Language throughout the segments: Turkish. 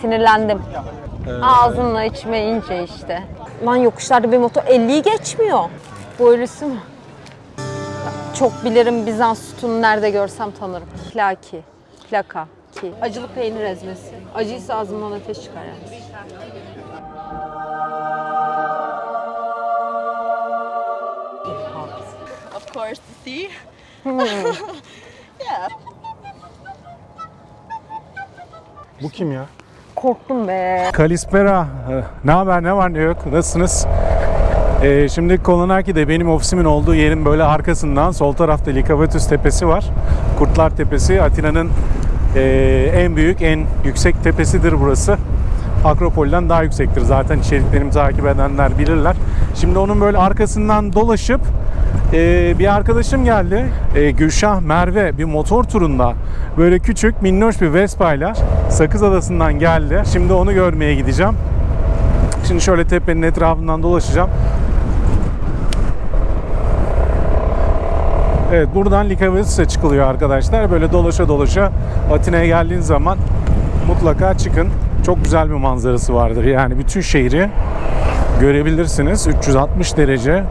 Sinirlendim. Ağzınla içmeyince işte. Lan yokuşlarda bir motor 50'yi geçmiyor. Bu ölüsü mü? Çok bilirim Bizans sütunu nerede görsem tanırım. Plaki. Plaka. Ki. Acılı peynir ezmesi. Acıysa ağzımdan ateş çıkar yani. of course, to see. Bu kim ya? Korktum be. Kalispera. Ee, Ne haber ne var ne yok nasılsınız? Ee, şimdi Kolonaki'de benim ofisimin olduğu yerin böyle arkasından sol tarafta Likavetüs Tepesi var. Kurtlar Tepesi Atina'nın ee, en büyük en yüksek tepesidir burası. Akropol'den daha yüksektir zaten içeriklerimi takip edenler bilirler. Şimdi onun böyle arkasından dolaşıp ee, bir arkadaşım geldi. Ee, Gülşah Merve bir motor turunda böyle küçük minnoş bir Vespa ile Sakız Adası'ndan geldi. Şimdi onu görmeye gideceğim. Şimdi şöyle tepenin etrafından dolaşacağım. Evet buradan Likavetüs'e çıkılıyor arkadaşlar. Böyle dolaşa dolaşa Atina'ya geldiğin zaman mutlaka çıkın. Çok güzel bir manzarası vardır. Yani bütün şehri görebilirsiniz. 360 derece.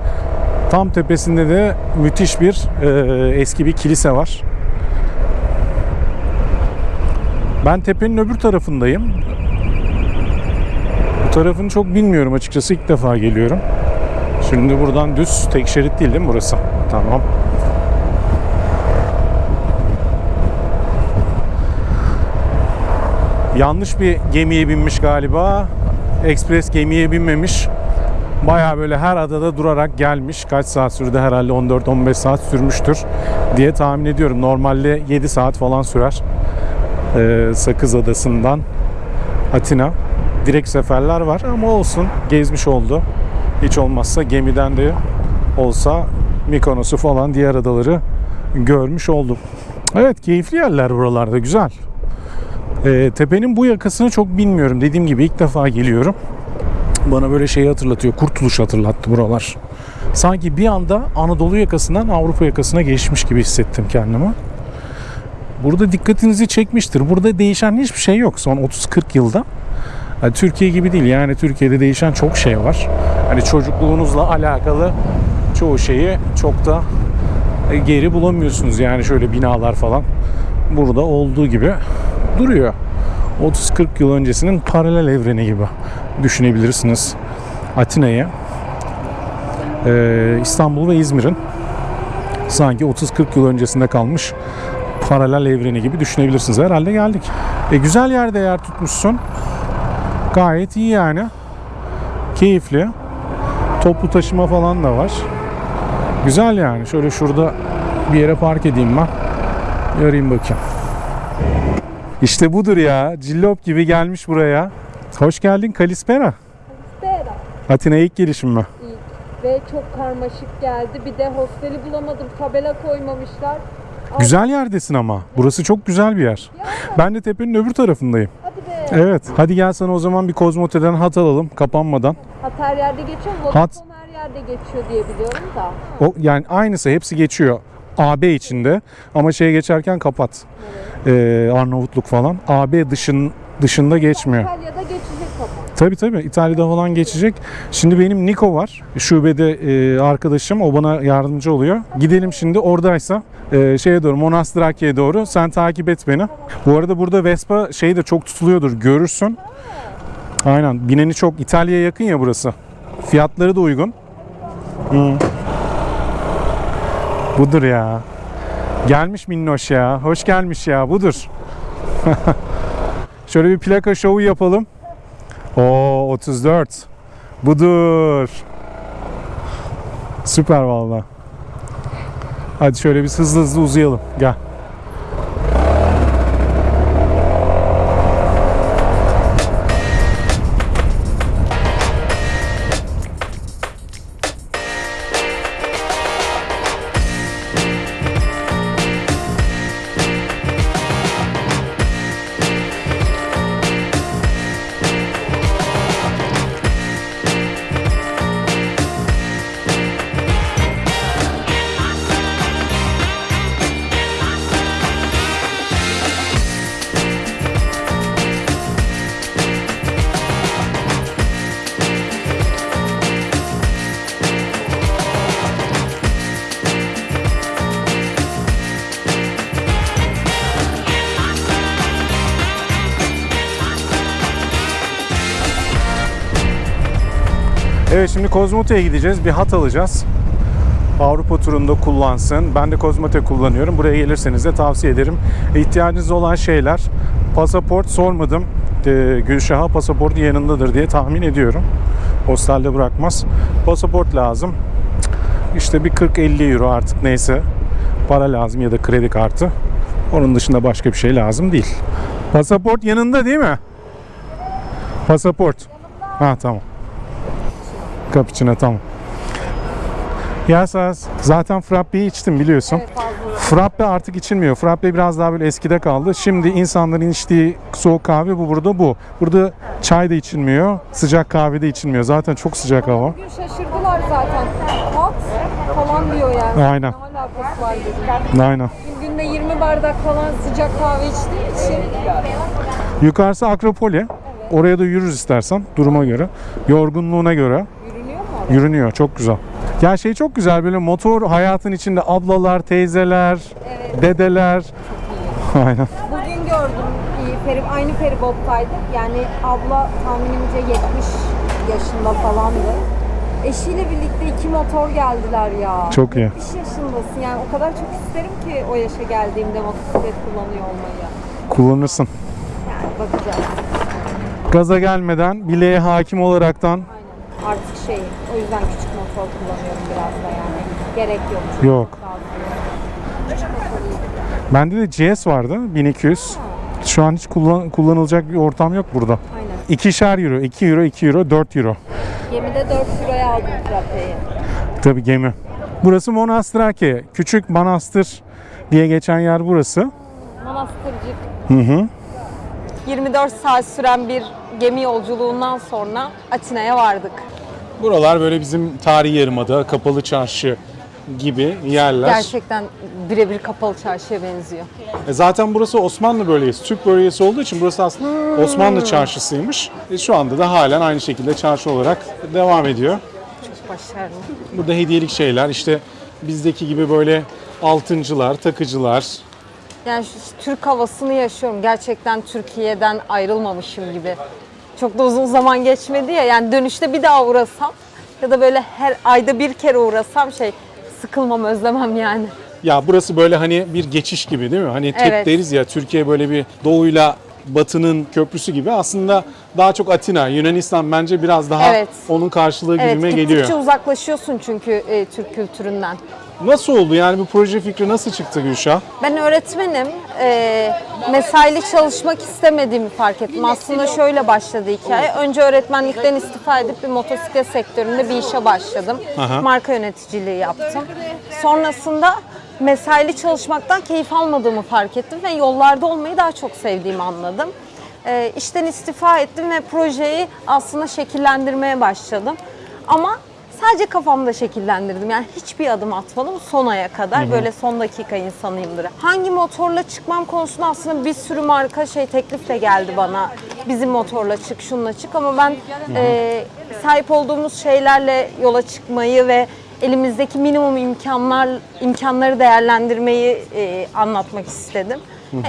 Tam tepesinde de müthiş bir e, eski bir kilise var. Ben tepenin öbür tarafındayım. Bu tarafını çok bilmiyorum açıkçası. ilk defa geliyorum. Şimdi buradan düz tek şerit değil değil mi burası? Tamam. Yanlış bir gemiye binmiş galiba. Ekspres gemiye binmemiş. Baya böyle her adada durarak gelmiş. Kaç saat sürdü herhalde 14-15 saat sürmüştür diye tahmin ediyorum. Normalde 7 saat falan sürer. Ee, Sakız Adası'ndan Atina. Direkt seferler var ama olsun gezmiş oldu. Hiç olmazsa gemiden de olsa Mikonos'u falan diğer adaları görmüş oldum. Evet keyifli yerler buralarda güzel. Ee, tepenin bu yakasını çok bilmiyorum. Dediğim gibi ilk defa geliyorum. Bana böyle şeyi hatırlatıyor. Kurtuluş hatırlattı buralar. Sanki bir anda Anadolu yakasından Avrupa yakasına geçmiş gibi hissettim kendimi. Burada dikkatinizi çekmiştir. Burada değişen hiçbir şey yok son 30-40 yılda. Yani Türkiye gibi değil. Yani Türkiye'de değişen çok şey var. Hani çocukluğunuzla alakalı çoğu şeyi çok da e, geri bulamıyorsunuz. Yani şöyle binalar falan burada olduğu gibi duruyor. 30-40 yıl öncesinin paralel evreni gibi düşünebilirsiniz Atina'yı. Ee, İstanbul ve İzmir'in sanki 30-40 yıl öncesinde kalmış paralel evreni gibi düşünebilirsiniz. Herhalde geldik. E, güzel yerde yer tutmuşsun. Gayet iyi yani. Keyifli. Toplu taşıma falan da var. Güzel yani. Şöyle şurada bir yere park edeyim ben. Yarayım bakayım. İşte budur ya. Cillop gibi gelmiş buraya. Hoş geldin Kalispera. Bera. Atina'ya ilk gelişim mi? Ve çok karmaşık geldi. Bir de hosteli bulamadım. Tabela koymamışlar. Güzel yerdesin ama. Burası çok güzel bir yer. Ben de tepenin öbür tarafındayım. Hadi be. Evet. Hadi gel sana o zaman bir Kozmote'den hat alalım kapanmadan. Hat her yerde geçiyor. Vodafone her yerde geçiyor diye biliyorum da. O yani aynısı hepsi geçiyor. AB içinde ama şeye geçerken kapat. Ee, Arnavutluk falan. AB dışın dışında geçmiyor. İtalya'da geçecek kapat. Tabii tabii İtalya'da falan geçecek. Şimdi benim Niko var. Şubede e, arkadaşım. O bana yardımcı oluyor. Gidelim şimdi oradaysa e, şeye doğru Monastrakya'ya doğru. Sen takip et beni. Bu arada burada Vespa şey de çok tutuluyordur. Görürsün. Aynen. Bineni çok İtalya'ya yakın ya burası. Fiyatları da uygun. Hı. Budur ya. Gelmiş minnoş ya. Hoş gelmiş ya. Budur. Şöyle bir plaka şovu yapalım. O 34. Budur. Süper valla. Hadi şöyle biz hızlı hızlı uzayalım. Gel. Evet şimdi Kozmote'ye gideceğiz. Bir hat alacağız. Avrupa turunda kullansın. Ben de Kozmote kullanıyorum. Buraya gelirseniz de tavsiye ederim. İhtiyacınız olan şeyler. Pasaport sormadım. Ee, Gülşah'a pasaportu yanındadır diye tahmin ediyorum. Hostelde bırakmaz. Pasaport lazım. İşte bir 40-50 euro artık neyse para lazım ya da kredi kartı. Onun dışında başka bir şey lazım değil. Pasaport yanında değil mi? Pasaport. Ha tamam. Cappuccino tamam. Yasas. Zaten frappe'yi içtim biliyorsun. Frappe artık içilmiyor. Frappe biraz daha böyle eskide kaldı. Şimdi insanların içtiği soğuk kahve bu burada bu. Burada çay da içilmiyor. Sıcak kahve de içilmiyor. Zaten çok sıcak hava. Bugün şaşırdılar zaten. Hot falan diyor yani. Aynen. Ne alakası var dedim. Aynen. Günde 20 bardak falan sıcak kahve içtiği için. Yukarısı Akropoli. Oraya da yürürüz istersen duruma göre. Yorgunluğuna göre. Yürünüyor. Çok güzel. Ya şey çok güzel böyle motor hayatın içinde ablalar, teyzeler, dedeler. Aynen. Bugün gördüm. iyi, Feri, aynı feribottaydık. Yani abla tahminimce 70 yaşında falandı. Eşiyle birlikte iki motor geldiler ya. Çok iyi. 70 yaşındasın yani o kadar çok isterim ki o yaşa geldiğimde motosiklet kullanıyor olmayı. Kullanırsın. Yani bakacağız. Gaza gelmeden bileğe hakim olaraktan Aynen. Artık şey, o yüzden küçük motor kullanıyorum biraz da yani. Gerek yok. Yok. Bende de GS vardı 1200. Şu an hiç kullan- kullanılacak bir ortam yok burada. Aynen. İkişer euro, 2 euro, 2 euro, 4 euro. Gemide 4 liraya aldım frapeyi. Tabii gemi. Burası Monastrake. Küçük manastır diye geçen yer burası. Manastırcık. Hı hı. 24 saat süren bir gemi yolculuğundan sonra Atina'ya vardık. Buralar böyle bizim tarihi yarımada, kapalı çarşı gibi yerler. Gerçekten birebir kapalı çarşıya benziyor. E zaten burası Osmanlı bölgesi, Türk bölgesi olduğu için burası aslında Osmanlı çarşısıymış. E şu anda da halen aynı şekilde çarşı olarak devam ediyor. Çok başarılı. Burada hediyelik şeyler işte bizdeki gibi böyle altıncılar, takıcılar. Yani şu Türk havasını yaşıyorum. Gerçekten Türkiye'den ayrılmamışım gibi. Çok da uzun zaman geçmedi ya. Yani dönüşte bir daha uğrasam ya da böyle her ayda bir kere uğrasam şey sıkılmam, özlemem yani. Ya burası böyle hani bir geçiş gibi değil mi? Hani tek Evet. deriz ya Türkiye böyle bir doğuyla batının köprüsü gibi. Aslında daha çok Atina, Yunanistan bence biraz daha Evet. onun karşılığı Evet, gibime gittikçe geliyor. uzaklaşıyorsun çünkü e, Türk kültüründen. Nasıl oldu yani bu proje fikri nasıl çıktı Gülşah? Ben öğretmenim. Ee, mesaili çalışmak istemediğimi fark ettim. Aslında şöyle başladı hikaye. Önce öğretmenlikten istifa edip bir motosiklet sektöründe bir işe başladım. Aha. Marka yöneticiliği yaptım. Sonrasında mesaili çalışmaktan keyif almadığımı fark ettim ve yollarda olmayı daha çok sevdiğimi anladım. Ee, işten istifa ettim ve projeyi aslında şekillendirmeye başladım. Ama sadece kafamda şekillendirdim. Yani hiçbir adım atmadım son aya kadar. Böyle son dakika insanıyımdır. Hangi motorla çıkmam konusunda aslında bir sürü marka şey teklifle geldi bana. Bizim motorla çık, şununla çık ama ben e, sahip olduğumuz şeylerle yola çıkmayı ve elimizdeki minimum imkanlar imkanları değerlendirmeyi e, anlatmak istedim.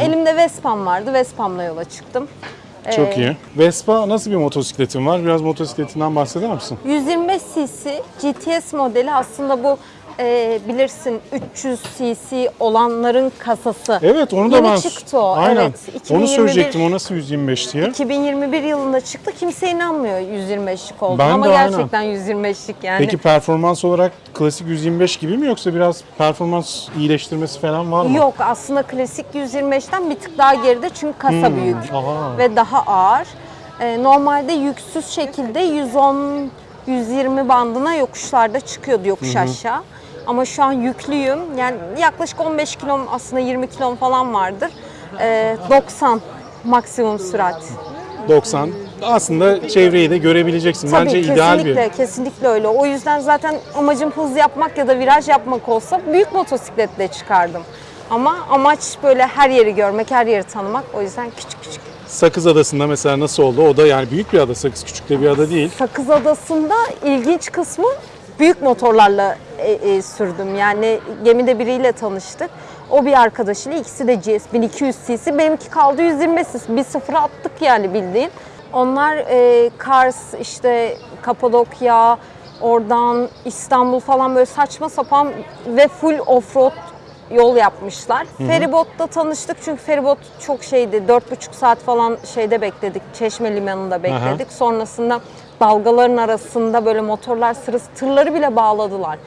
Elimde Vespa'm vardı. Vespa'mla yola çıktım. Çok Ee, iyi. Vespa nasıl bir motosikletin var? Biraz motosikletinden bahseder misin? 125 cc GTS modeli aslında bu e, bilirsin 300 cc olanların kasası. Evet onu da Yeni ben... çıktı o. Aynen. Evet. Onu 2021 söyleyecektim o nasıl 125 diye. 2021 yılında çıktı. Kimse inanmıyor 125'lik olduğunu Ben ama de aynen. gerçekten 125'lik yani. Peki performans olarak klasik 125 gibi mi yoksa biraz performans iyileştirmesi falan var mı? Yok aslında klasik 125'ten bir tık daha geride çünkü kasa büyük Hmm, Aha. ve daha ağır. Ee, normalde yüksüz şekilde 110 120 bandına yokuşlarda çıkıyordu yokuş aşağı. Ama şu an yüklüyüm. Yani yaklaşık 15 kilom aslında 20 kilom falan vardır. Ee, 90 maksimum sürat. 90. Aslında çevreyi de görebileceksin. Tabii Bence kesinlikle, ideal bir. kesinlikle öyle. O yüzden zaten amacım hız yapmak ya da viraj yapmak olsa büyük motosikletle çıkardım. Ama amaç böyle her yeri görmek, her yeri tanımak. O yüzden küçük küçük. Sakız Adası'nda mesela nasıl oldu? O da yani büyük bir ada. Sakız küçük de bir ada değil. Sakız Adası'nda ilginç kısmı büyük motorlarla e, e, sürdüm. Yani gemide biriyle tanıştık. O bir arkadaşıyla ikisi de GS 1200 cc. Benimki kaldı 125 cc. Bir sıfıra attık yani bildiğin. Onlar e, Kars, işte Kapadokya, oradan İstanbul falan böyle saçma sapan ve full offroad yol yapmışlar. Feribot'ta tanıştık çünkü feribot çok şeydi. 4,5 saat falan şeyde bekledik. Çeşme limanında bekledik. Sonrasında dalgaların arasında böyle motorlar sırası tırları bile bağladılar.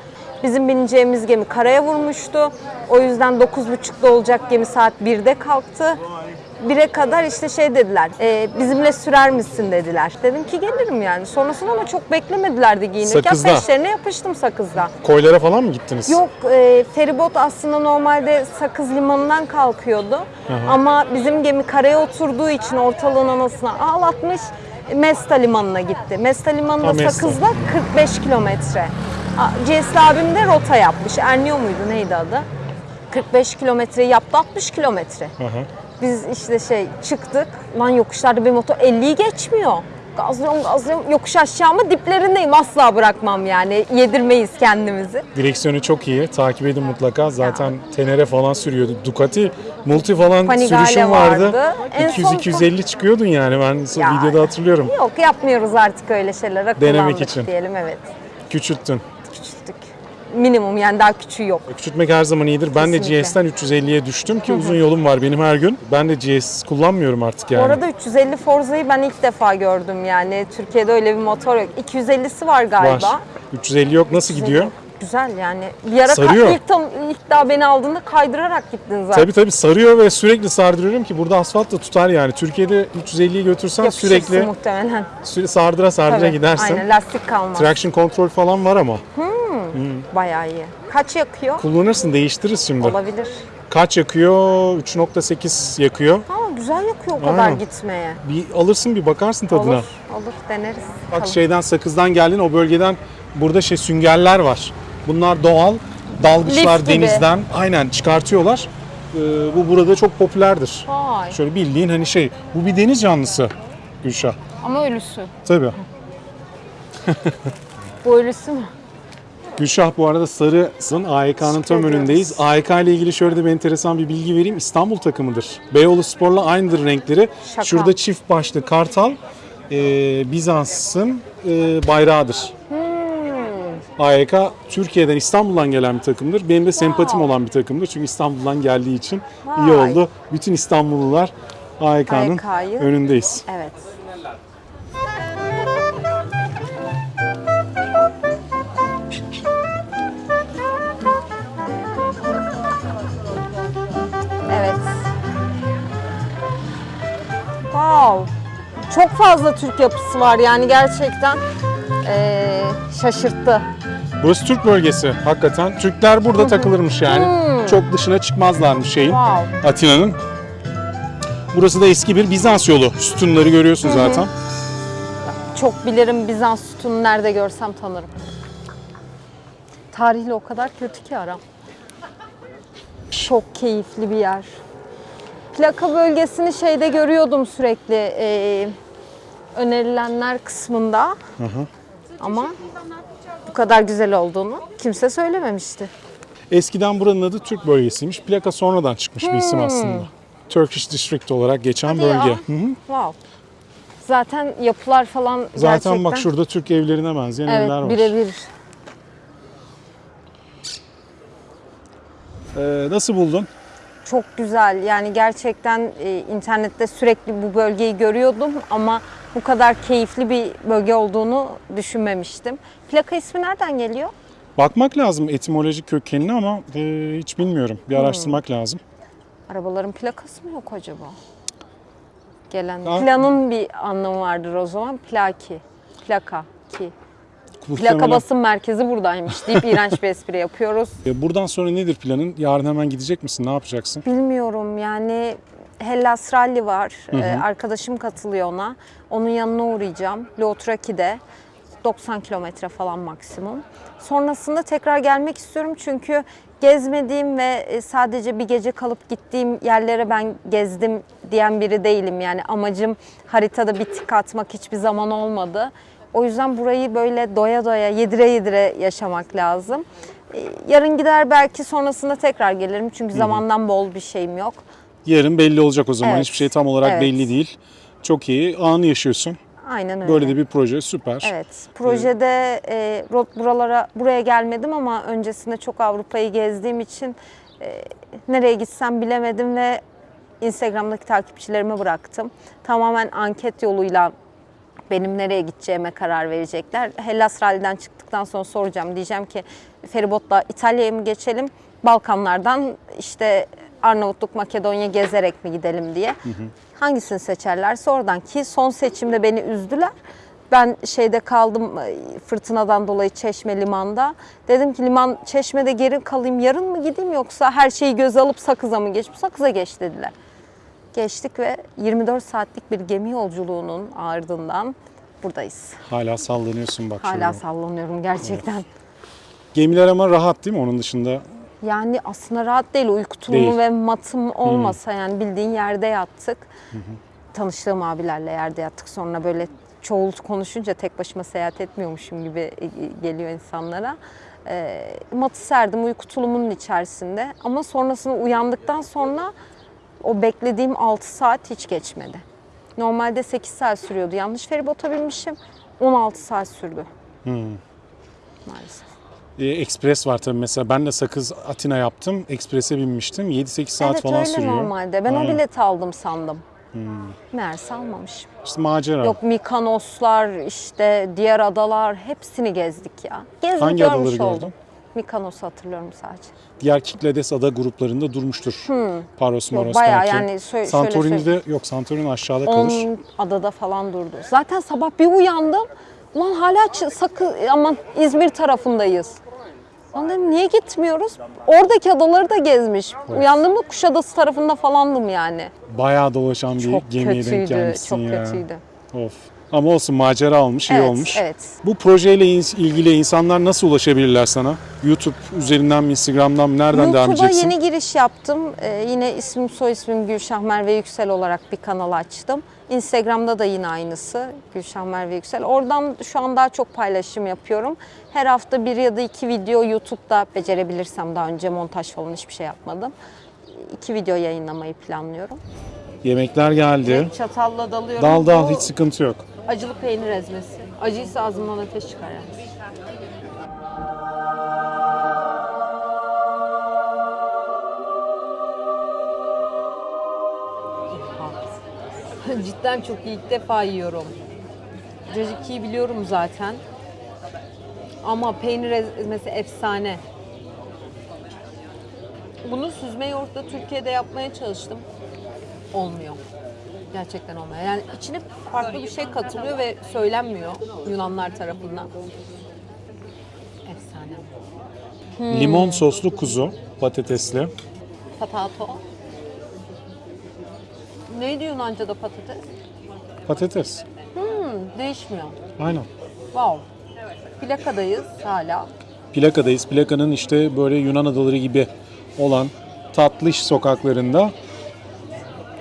Bizim bineceğimiz gemi karaya vurmuştu. O yüzden 9.30'da olacak gemi saat 1'de kalktı. 1'e kadar işte şey dediler, e, bizimle sürer misin dediler. Dedim ki gelirim yani. Sonrasında ama çok beklemediler de giyinirken Sakızda. peşlerine yapıştım sakızda. Koylara falan mı gittiniz? Yok e, feribot aslında normalde Sakız Limanı'ndan kalkıyordu. Ama bizim gemi karaya oturduğu için ortalığın anasına ağlatmış. Mesta Limanı'na gitti. Mesta Limanı'nda Mesta. Sakız'da 45 kilometre. CS'li abim de rota yapmış. Ernio muydu neydi adı? 45 kilometreyi yaptı 60 kilometre. Biz işte şey çıktık. Lan yokuşlarda bir motor 50'yi geçmiyor. Gazlıyorum gazlıyorum. Yokuş aşağı mı diplerindeyim. Asla bırakmam yani. Yedirmeyiz kendimizi. Direksiyonu çok iyi. Takip edin mutlaka. Zaten Tenere falan sürüyordu. Ducati Multi falan Panigale sürüşüm vardı. vardı. En son- 200-250 çıkıyordun yani. Ben Ya. videoda hatırlıyorum. Yok yapmıyoruz artık öyle şeyler. Akıllandık Denemek için. diyelim evet. Küçülttün. Minimum yani daha küçüğü yok. Küçültmek her zaman iyidir. Ben de Kesinlikle. GS'ten 350'ye düştüm ki uzun yolum var benim her gün. Ben de GS kullanmıyorum artık yani. Bu arada 350 Forza'yı ben ilk defa gördüm yani. Türkiye'de öyle bir motor yok. 250'si var galiba. var. 350 yok. Nasıl gidiyor? Güzel yani. Bir ara Sarıyor. ilk, tam, ilk daha beni aldığında kaydırarak gittin zaten. Tabii tabii sarıyor ve sürekli sardırıyorum ki burada asfalt da tutar yani. Türkiye'de 350'yi götürsen Yapışırsın sürekli muhtemelen. sürekli sardıra sardıra Tabii, gidersin. Aynen lastik kalmaz. Traction kontrol falan var ama. Bayağı iyi. Kaç yakıyor? Kullanırsın değiştiririz şimdi. Olabilir. Kaç yakıyor? 3.8 yakıyor. Ama güzel yakıyor o kadar Aynen. gitmeye. Bir alırsın bir bakarsın tadına. Olur, olur deneriz. Bak Bakalım. şeyden Sakız'dan geldin o bölgeden burada şey süngerler var. Bunlar doğal dalgıçlar Lif gibi. denizden aynen çıkartıyorlar. Ee, bu burada çok popülerdir. Vay. Şöyle bildiğin hani şey bu bir deniz canlısı Gülşah. Ama ölüsü. Tabii. Bu ölüsü mü? Gülşah bu arada sarısın. AYK'nın tam önündeyiz. AYK ile ilgili şöyle de bir enteresan bir bilgi vereyim. İstanbul takımıdır. Beyoğlu Spor'la aynıdır renkleri. Şaka. Şurada çift başlı kartal e, Bizans'ın e, bayrağıdır. Hmm. AYK Türkiye'den İstanbul'dan gelen bir takımdır. Benim de sempatim olan bir takımdır. Çünkü İstanbul'dan geldiği için iyi Vay. oldu. Bütün İstanbullular AYK'nın AYK'yı önündeyiz. Evet. Wow. Çok fazla Türk yapısı var yani gerçekten eee, şaşırttı. Burası Türk bölgesi hakikaten. Türkler burada takılırmış yani. Çok dışına çıkmazlarmış şeyin. Wow. Atina'nın. Burası da eski bir Bizans yolu. Sütunları görüyorsun zaten. Çok bilirim Bizans sütunu nerede görsem tanırım. Tarihle o kadar kötü ki aram. Çok keyifli bir yer. Plaka bölgesini şeyde görüyordum sürekli eee, önerilenler kısmında. Ama bu kadar güzel olduğunu kimse söylememişti. Eskiden buranın adı Türk bölgesiymiş. Plaka sonradan çıkmış bir isim aslında. Turkish District olarak geçen Hadi bölge. ya. Hı hı. Wow. Zaten yapılar falan Zaten gerçekten... bak şurada Türk evlerine benzeyen evler Evet var. birebir. Ee, nasıl buldun? Çok güzel yani gerçekten e, internette sürekli bu bölgeyi görüyordum ama bu kadar keyifli bir bölge olduğunu düşünmemiştim. Plaka ismi nereden geliyor? Bakmak lazım etimolojik kökenini ama e, hiç bilmiyorum. Bir Hmm. araştırmak lazım. Arabaların plakası mı yok acaba? Gelen Ha. planın bir anlamı vardır o zaman. Plaki, plaka ki. Plaka Muhtemelen- basım merkezi buradaymış deyip iğrenç bir espri yapıyoruz. E, Buradan sonra nedir planın? Yarın hemen gidecek misin? Ne yapacaksın? Bilmiyorum yani Hellas Rally var. Ee, arkadaşım katılıyor ona. Onun yanına uğrayacağım. Lotraki'de 90 kilometre falan maksimum. Sonrasında tekrar gelmek istiyorum çünkü gezmediğim ve e, sadece bir gece kalıp gittiğim yerlere ben gezdim diyen biri değilim. Yani amacım haritada bir tık atmak hiçbir zaman olmadı. O yüzden burayı böyle doya doya, yedire yedire yaşamak lazım. Ee, Yarın gider belki sonrasında tekrar gelirim çünkü zamandan bol bir şeyim yok. Yarın belli olacak o zaman. Evet. Hiçbir şey tam olarak Evet. belli değil. Çok iyi. Anı yaşıyorsun. Aynen öyle. Böyle de bir proje süper. Evet, projede e, buralara buraya gelmedim ama öncesinde çok Avrupa'yı gezdiğim için e, nereye gitsem bilemedim ve Instagram'daki takipçilerime bıraktım. Tamamen anket yoluyla benim nereye gideceğime karar verecekler. Hellas Rally'den çıktıktan sonra soracağım. Diyeceğim ki feribotla İtalya'ya mı geçelim? Balkanlardan işte Arnavutluk, Makedonya gezerek mi gidelim diye. Hangisini seçerlerse oradan ki son seçimde beni üzdüler. Ben şeyde kaldım e, fırtınadan dolayı Çeşme limanda. Dedim ki liman Çeşme'de geri kalayım yarın mı gideyim yoksa her şeyi göze alıp Sakız'a mı geç? Sakız'a geç dediler. Geçtik ve 24 saatlik bir gemi yolculuğunun ardından buradayız. Hala sallanıyorsun bak Hala şöyle. sallanıyorum gerçekten. Gemiler ama rahat değil mi onun dışında? Yani aslında rahat değil. Uyku tulumu Değil. ve matım olmasa yani bildiğin yerde yattık. Tanıştığım abilerle yerde yattık. Sonra böyle çoğul konuşunca tek başıma seyahat etmiyormuşum gibi geliyor insanlara. E, matı serdim uyku tulumunun içerisinde. Ama sonrasında uyandıktan sonra o beklediğim 6 saat hiç geçmedi. Normalde 8 saat sürüyordu. Yanlış feribota binmişim. 16 saat sürdü. Maalesef. E, Ekspres var tabii mesela ben de Sakız Atina yaptım. Eksprese binmiştim. 7-8 saat evet falan öyle sürüyor. normalde. Ben o Aynen. bileti aldım sandım. Meğerse almamışım. İşte macera. Yok Mikonoslar, işte diğer adalar hepsini gezdik ya. Gezdik Hangi adaları oldum. gördün? Mikonos'u hatırlıyorum sadece. Diğer Kiklades ada gruplarında durmuştur. Paros Yok Moros bayağı belki. yani şöyle Santorini'de yok Santorini aşağıda kalır. 10 adada falan durdu. Zaten sabah bir uyandım. Ulan hala sakı aman İzmir tarafındayız. Lan dedim niye gitmiyoruz? Oradaki adaları da gezmiş. Uyandığımda Kuşadası tarafında falandım yani. Bayağı dolaşan bir Çok gemiye denk gelmişsin çok ya. kötüydü. Of. Ama olsun macera almış, iyi evet, olmuş. evet. Bu projeyle ilgili insanlar nasıl ulaşabilirler sana? YouTube üzerinden mi, Instagram'dan mı, nereden devam YouTube'a edeceksin? yeni giriş yaptım. Ee, yine ismim soy ismim Gülşah Merve Yüksel olarak bir kanal açtım. Instagram'da da yine aynısı Gülşah Merve Yüksel. Oradan şu an daha çok paylaşım yapıyorum. Her hafta bir ya da iki video YouTube'da becerebilirsem daha önce montaj falan hiçbir şey yapmadım. İki video yayınlamayı planlıyorum. Yemekler geldi. Çatalla dalıyorum. Dal dal Bu hiç sıkıntı yok. Acılı peynir ezmesi. Acıysa ağzımdan ateş çıkar yani. Cidden çok iyi. ilk defa yiyorum. Caciki'yi biliyorum zaten. Ama peynir ezmesi efsane. Bunu süzme yoğurtla Türkiye'de yapmaya çalıştım. Olmuyor. Gerçekten olmuyor. Yani içine farklı bir şey katılıyor ve söylenmiyor Yunanlar tarafından. Efsane. Hmm. Limon soslu kuzu, patatesli. Patato. Neydi Yunanca'da patates? Patates. Hmm, değişmiyor. Aynen. Wow. Plakadayız hala. Plaka'dayız. Plaka'nın işte böyle Yunan adaları gibi olan tatlış sokaklarında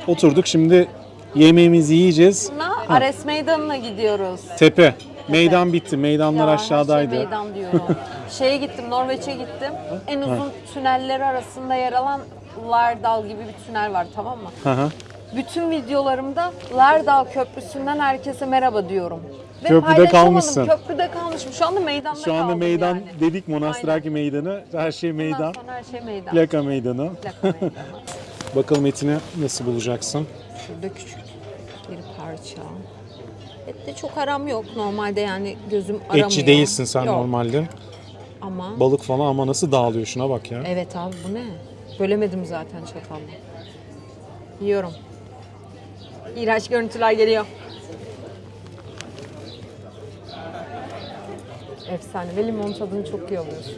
oturduk. Şimdi yemeğimizi yiyeceğiz. Ares Meydanı'na gidiyoruz. Tepe. Meydan bitti. Meydanlar Ya, aşağıdaydı. Her şey meydan diyorum. Şeye gittim, Norveç'e gittim. En uzun tünelleri arasında yer alan Lardal gibi bir tünel var tamam mı? Hı hı. Bütün videolarımda Lardal Köprüsü'nden herkese merhaba diyorum. Ve Köprüde paylaşamadım. kalmışsın. Köprüde kalmışım. Şu anda meydanda Şu anda kaldım meydan yani. dedik Monastiraki meydanı. Her şey meydan. sonra her şey meydan. Plaka meydanı. Plaka meydanı. Bakalım etini nasıl bulacaksın? Şurada küçük parça. Ette çok aram yok. Normalde yani gözüm aramıyor. Etçi değilsin sen Yok. normalde. Ama Balık falan ama nasıl dağılıyor şuna bak ya. evet abi bu ne? Bölemedim zaten çatalla. Yiyorum. İğrenç görüntüler geliyor. Efsane ve limon tadını çok iyi alıyorsun.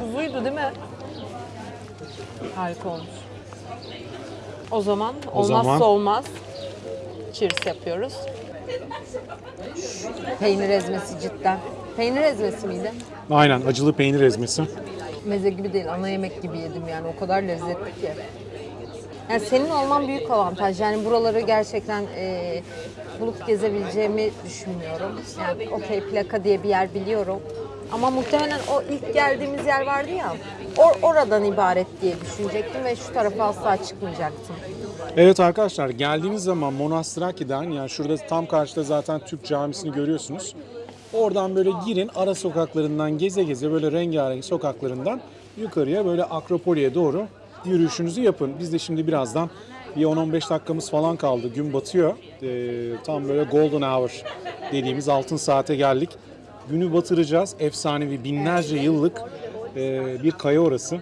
Kuzuydu değil mi? Harika olmuş. O zaman O olmazsa zaman- olmaz. Cheers yapıyoruz. Peynir ezmesi cidden. Peynir ezmesi miydi? Aynen acılı peynir ezmesi. Meze gibi değil, ana yemek gibi yedim yani. O kadar lezzetli ki. Yani senin olman büyük avantaj. Yani buraları gerçekten e, bulup gezebileceğimi düşünmüyorum. Yani okey plaka diye bir yer biliyorum. Ama muhtemelen o ilk geldiğimiz yer vardı ya, or- oradan ibaret diye düşünecektim ve şu tarafa asla çıkmayacaktım. Evet arkadaşlar geldiğiniz zaman Monastraki'den yani şurada tam karşıda zaten Türk camisini görüyorsunuz. Oradan böyle girin ara sokaklarından geze geze böyle rengarenk sokaklarından yukarıya böyle Akropoli'ye doğru yürüyüşünüzü yapın. Biz de şimdi birazdan bir 10-15 dakikamız falan kaldı. Gün batıyor. Ee, tam böyle golden hour dediğimiz altın saate geldik. Günü batıracağız. Efsanevi binlerce yıllık e, bir kaya orası.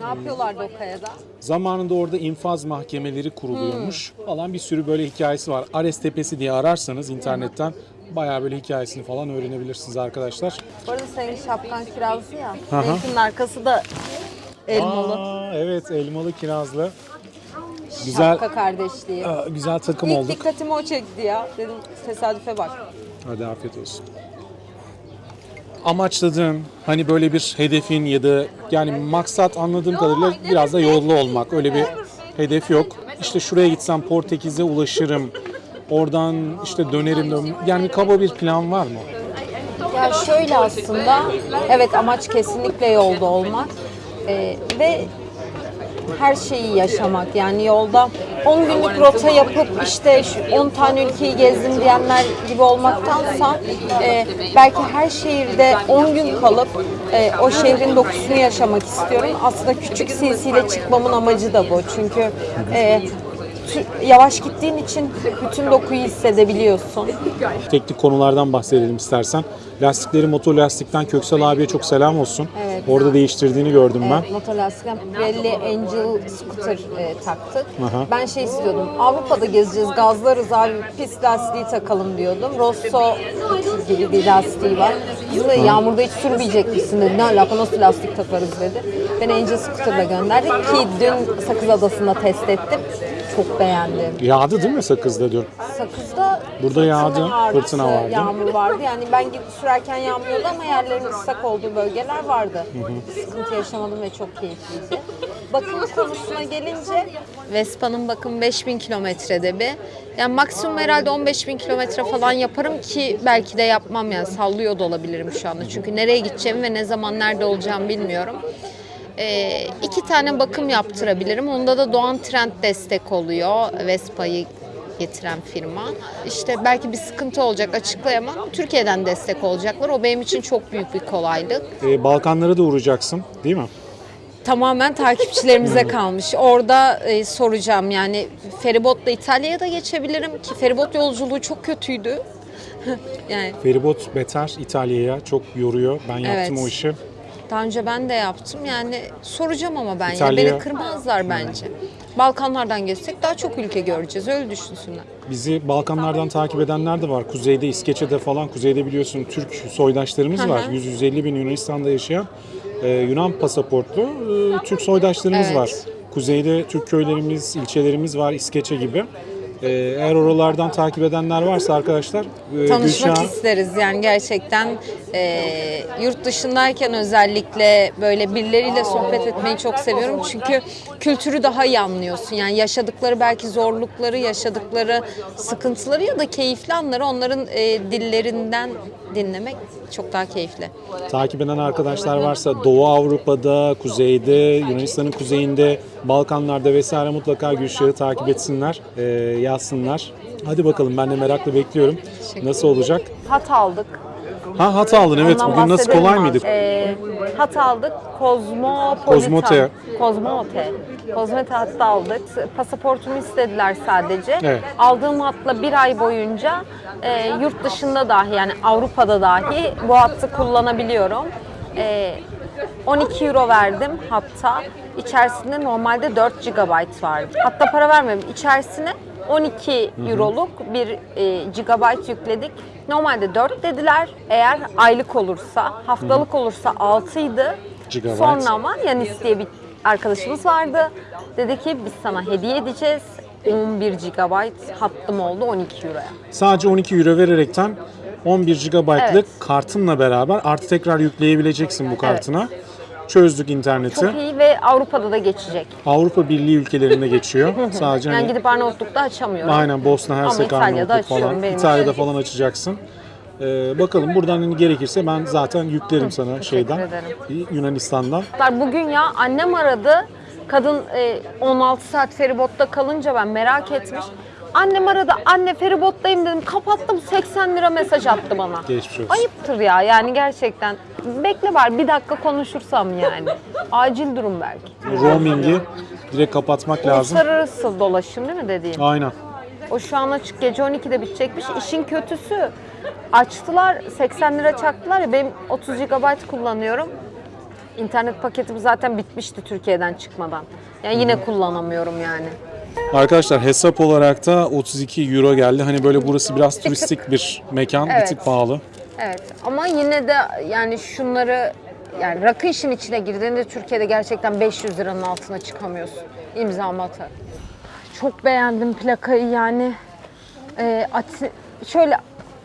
Ne yapıyorlardı o kayada? Zamanında orada infaz mahkemeleri kuruluyormuş falan bir sürü böyle hikayesi var. Ares Tepesi diye ararsanız internetten bayağı böyle hikayesini falan öğrenebilirsiniz arkadaşlar. Bu arada senin şapkan kirazlı ya. Hı hı. Benimkinin arkası da elmalı. Aa, evet elmalı kirazlı. Güzel Şapka kardeşliği. aa, güzel takım İlk olduk. dikkatimi o çekti ya. Dedim tesadüfe bak. Hadi afiyet olsun. Amaçladığın hani böyle bir hedefin ya da yani maksat anladığım kadarıyla biraz da yollu olmak. Öyle bir hedef yok. İşte şuraya gitsem Portekiz'e ulaşırım. Oradan işte dönerim. dön- Yani kaba bir plan var mı? Ya şöyle aslında, evet amaç kesinlikle yolda olmak Ee, ve her şeyi yaşamak. Yani yolda 10 günlük rota yapıp işte şu 10 tane ülkeyi gezdim diyenler gibi olmaktansa e, belki her şehirde 10 gün kalıp e, o şehrin dokusunu yaşamak istiyorum. Aslında küçük silsile çıkmamın amacı da bu. Çünkü e, yavaş gittiğin için bütün dokuyu hissedebiliyorsun. Teknik konulardan bahsedelim istersen. Lastikleri motor lastikten Köksal abiye çok selam olsun. Evet. Orada değiştirdiğini gördüm ben. Evet, motolastikten Pirelli Angel scooter e, taktık. Aha. Ben şey istiyordum, Avrupa'da gezeceğiz, gazlarız abi, pist lastiği takalım diyordum. Rosso gibi bir lastiği var. Biz de yağmurda hiç sürmeyecek misin dedi. Ne alaka nasıl lastik takarız dedi. Ben Angel scooter'la gönderdik ki dün Sakız Adası'nda test ettim. Çok beğendim. Yağdı değil mi sakızda diyor. Sakız'da Burada yağdı, vardı, fırtına vardı. Yağmur vardı. Yani ben sürerken yağmıyordu ama yerlerin ıslak olduğu bölgeler vardı. Sıkıntı yaşamadım ve çok keyifliydi. Bakım konusuna gelince Vespa'nın bakım 5000 kilometrede bir. Yani maksimum herhalde 15 bin kilometre falan yaparım ki belki de yapmam yani sallıyor da olabilirim şu anda. Çünkü nereye gideceğimi ve ne zaman nerede olacağımı bilmiyorum. Ee, iki tane bakım yaptırabilirim. Onda da Doğan Trend destek oluyor. Vespa'yı getiren firma. İşte belki bir sıkıntı olacak açıklayamam. Türkiye'den destek olacaklar. O benim için çok büyük bir kolaylık. Ee, Balkanlara da uğrayacaksın değil mi? Tamamen takipçilerimize kalmış. Orada e, soracağım yani feribotla İtalya'ya da geçebilirim ki feribot yolculuğu çok kötüydü. yani Feribot beter İtalya'ya çok yoruyor. Ben yaptım Evet. o işi. Daha önce ben de yaptım. Yani soracağım ama ben İtalya- ya beni kırmazlar bence. Balkanlardan geçsek daha çok ülke göreceğiz. Öyle düşünsünler. Bizi Balkanlardan takip edenler de var. Kuzeyde, İskeçe'de falan. Kuzeyde biliyorsun Türk soydaşlarımız Hı hı. var. 100-150 bin Yunanistan'da yaşayan e, Yunan pasaportlu e, Türk soydaşlarımız Evet. var. Kuzeyde Türk köylerimiz, ilçelerimiz var. İskeçe gibi. E, eğer oralardan takip edenler varsa arkadaşlar e, Tanışmak Gülşah- isteriz. Yani gerçekten e, yurt dışındayken özellikle böyle birileriyle sohbet etmeyi çok seviyorum. Çünkü kültürü daha iyi anlıyorsun. Yani yaşadıkları belki zorlukları yaşadıkları sıkıntıları ya da keyifli anları onların e, dillerinden dinlemek çok daha keyifli. Takip eden arkadaşlar varsa Doğu Avrupa'da, Kuzeyde, Yunanistan'ın kuzeyinde, Balkanlarda vesaire mutlaka Gülşah'ı takip etsinler, e, yazsınlar. Hadi bakalım ben de merakla bekliyorum. Nasıl olacak? Hat aldık. Ha hat aldın evet. Ondan Bugün nasıl kolay mıydı? Ee, hat aldık. Kozmopolitan. Kozmote. Kozmote. Kozmote hattı aldık. Pasaportumu istediler sadece. Evet. Aldığım hatla bir ay boyunca e, yurt dışında dahi yani Avrupa'da dahi bu hattı kullanabiliyorum. E, 12 euro verdim hatta. İçerisinde normalde 4 GB vardı. Hatta para vermedim. İçerisine 12 euroluk bir e, GB yükledik. Normalde 4 dediler. Eğer aylık olursa, haftalık olursa 6 idi. Gigabyte. Sonra ama Yanis diye bir arkadaşımız vardı. Dedi ki biz sana hediye edeceğiz. 11 GB hattım oldu 12 euroya. Sadece 12 euro vererekten 11 GB'lık Evet. kartınla beraber artı tekrar yükleyebileceksin bu kartına. Çözdük interneti. Çok iyi ve Avrupa'da da geçecek. Avrupa Birliği ülkelerinde geçiyor. Sadece Yani hani gidip Arnavutluk'ta açamıyorum. aynen Bosna Hersek Arnavutluk falan. İtalya'da için. falan açacaksın. Ee, bakalım buradan hani gerekirse ben zaten yüklerim sana şeyden ederim. Yunanistan'dan. Bugün ya annem aradı. Kadın e, 16 saat feribotta kalınca ben merak etmiş. Annem aradı. Anne feribottayım dedim. Kapattım 80 lira mesaj attı bana. Geçmiş olsun. Ayıptır ya yani gerçekten. Bekle var bir dakika konuşursam yani. Acil durum belki. Roaming'i direkt kapatmak lazım. Uluslararası dolaşım değil mi dediğin? Aynen. O şu an açık gece 12'de bitecekmiş. İşin kötüsü açtılar 80 lira çaktılar ya benim 30 GB kullanıyorum. İnternet paketim zaten bitmişti Türkiye'den çıkmadan. Yani yine kullanamıyorum yani. Arkadaşlar hesap olarak da 32 euro geldi. Hani böyle burası biraz turistik bir mekan. Bir Evet. tık pahalı. Evet ama yine de yani şunları yani rakı işin içine girdiğinde Türkiye'de gerçekten 500 liranın altına çıkamıyorsun. İmzamı atar. Çok beğendim plakayı yani. Ee, Ati- şöyle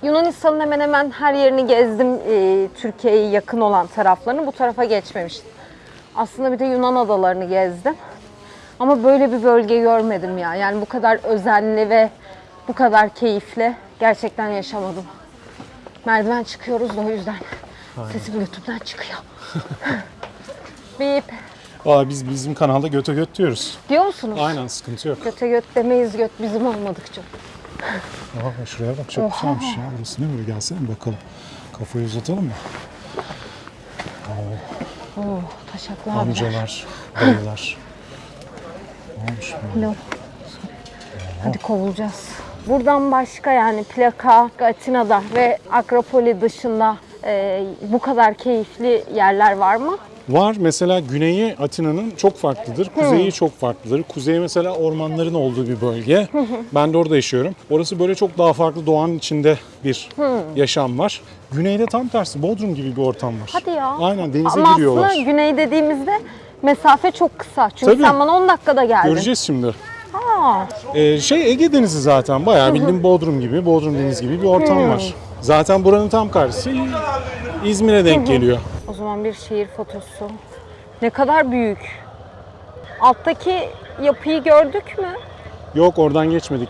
Yunanistan'ın hemen hemen her yerini gezdim ee, Türkiye'ye yakın olan taraflarını. Bu tarafa geçmemiştim. Aslında bir de Yunan adalarını gezdim. Ama böyle bir bölge görmedim ya. Yani bu kadar özenli ve bu kadar keyifli gerçekten yaşamadım. Merdiven çıkıyoruz da o yüzden sesim YouTube'dan çıkıyor. Bip. Aa, biz bizim kanalda göte göt diyoruz. Diyor musunuz? Aynen sıkıntı yok. Göte göt demeyiz göt bizim olmadıkça. Aa, şuraya bak çok güzelmiş ya. Burası ne böyle gelsene bakalım. Kafayı uzatalım mı? Oo, taşaklı abiler. Amcalar, dayılar. Ne olmuş bu? Lo. Hadi kovulacağız. Buradan başka yani plaka, Atina'da ve Akropoli dışında e, bu kadar keyifli yerler var mı? Var mesela güneyi Atina'nın çok farklıdır. Kuzeyi çok farklıdır. Kuzey mesela ormanların olduğu bir bölge. ben de orada yaşıyorum. Orası böyle çok daha farklı doğanın içinde bir yaşam var. Güneyde tam tersi Bodrum gibi bir ortam var. Hadi ya. Aynen denize Ama giriyorlar. aslında güney dediğimizde mesafe çok kısa. Çünkü Tabii. sen bana 10 dakikada geldin. Göreceğiz şimdi. Aa, Ee, şey Ege Denizi zaten bayağı bildiğin Bodrum gibi, Bodrum Denizi gibi bir ortam var. Zaten buranın tam karşısı İzmir'e denk geliyor. o zaman bir şehir fotosu. Ne kadar büyük. Alttaki yapıyı gördük mü? Yok oradan geçmedik.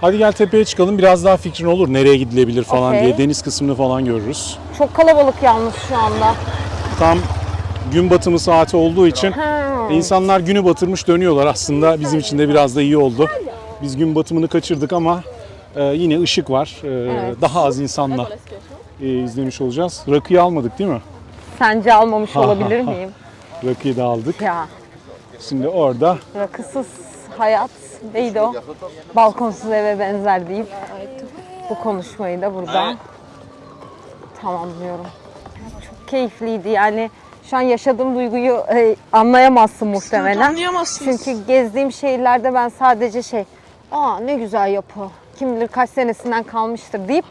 Hadi gel tepeye çıkalım biraz daha fikrin olur nereye gidilebilir falan Okey. diye deniz kısmını falan görürüz. Çok kalabalık yalnız şu anda. Tam gün batımı saati olduğu için insanlar günü batırmış dönüyorlar aslında bizim için de biraz da iyi oldu. Biz gün batımını kaçırdık ama e, yine ışık var. E, Daha az insanla e, izlemiş olacağız. Rakıyı almadık değil mi? Sence almamış olabilir miyim? Rakıyı da aldık. Ya Şimdi orada rakısız hayat neydi o? Balkonsuz eve benzer deyip bu konuşmayı da burada tamamlıyorum. Çok keyifliydi yani şu an yaşadığım duyguyu e, anlayamazsın muhtemelen. Çünkü gezdiğim şehirlerde ben sadece şey, aa ne güzel yapı, kim bilir kaç senesinden kalmıştır deyip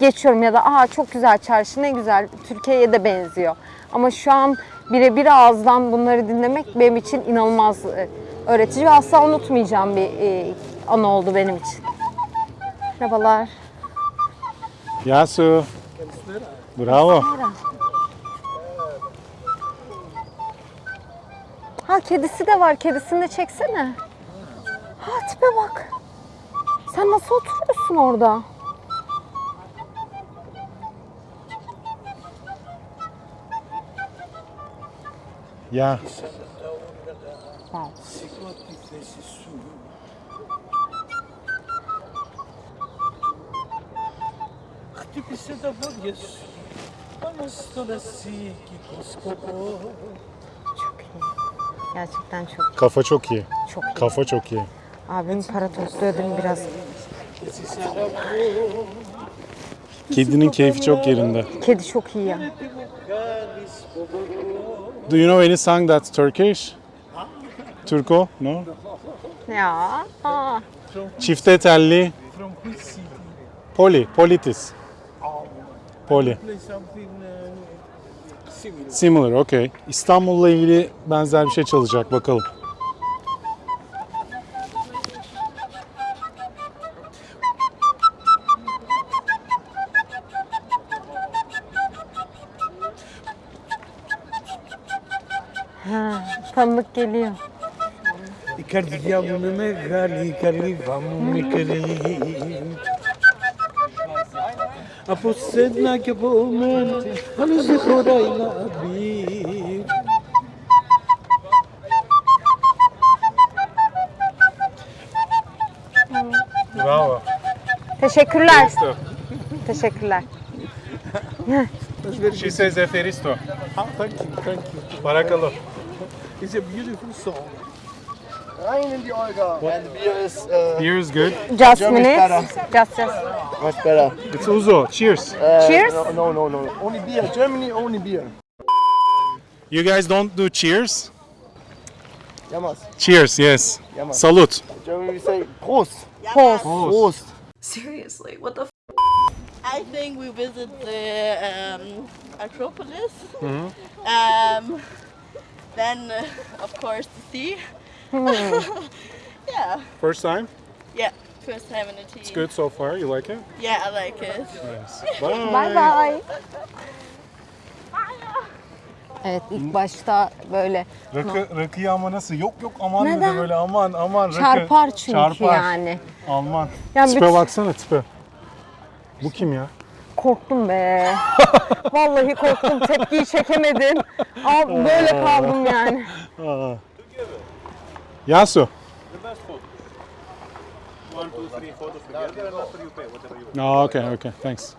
geçiyorum ya da aa çok güzel çarşı ne güzel Türkiye'ye de benziyor. Ama şu an birebir ağızdan bunları dinlemek benim için inanılmaz e, öğretici ve asla unutmayacağım bir e, an oldu benim için. Merhabalar. Yasu. Bravo. Ha kedisi de var. Kedisini de çeksene. Ha tipe bak. Sen nasıl oturuyorsun orada? Ya Wow. Χτύπησε τα πόδια σου πάνω στο λασίκι το σκοπό. Gerçekten çok iyi. Kafa çok iyi. Çok iyi. Kafa çok iyi. Abim para tostuyordum biraz. Kedinin keyfi çok yerinde. Kedi çok iyi ya. Do you know any song that's Turkish? Türko? No? Ya. Aa. Çifte telli. Poli, politis. Poli. Şey Similar, okay. İstanbul'la ilgili benzer bir şey çalacak bakalım. Ha, tanıdık geliyor. İkardi yavrumu, gali, gali, vamu, mikali. اپو سیدنا که با من هنوز خدای نبی Bravo. Teşekkürler. Feristo. Teşekkürler. She says Feristo. Ah, thank you, thank you. Barakalo. It's a beautiful song. Rein in die Olga. And beer is... Uh, beer is good. Just minutes. Just, just. Much better. It's Uzo. Cheers. Uh, Cheers. No, no, no, no. Only beer. Germany, only beer. You guys don't do cheers? Yamas. Cheers, yes. Ja, Mann. Salut. Germany, we say Prost. Post. Prost. Seriously, what the? F- I think we visit the um, Acropolis. Um, then, uh, of course, the sea. yeah, First time? yeah. First time in the tea. It's good so far. You like it? Yeah, I like it. Yes. Bye. Bye bye. Evet ilk başta böyle Rakı, rakıyı ama nasıl? Yok yok aman Neden? dedi böyle aman aman rakı. çarpar çünkü Çarpar. yani. Alman. Yani tipe bütün- baksana tipe. Bu kim ya? Korktum be. Vallahi korktum. Tepkiyi çekemedim. Ama böyle kaldım yani. Aa. Yasu. Aa, okay, okay, thanks.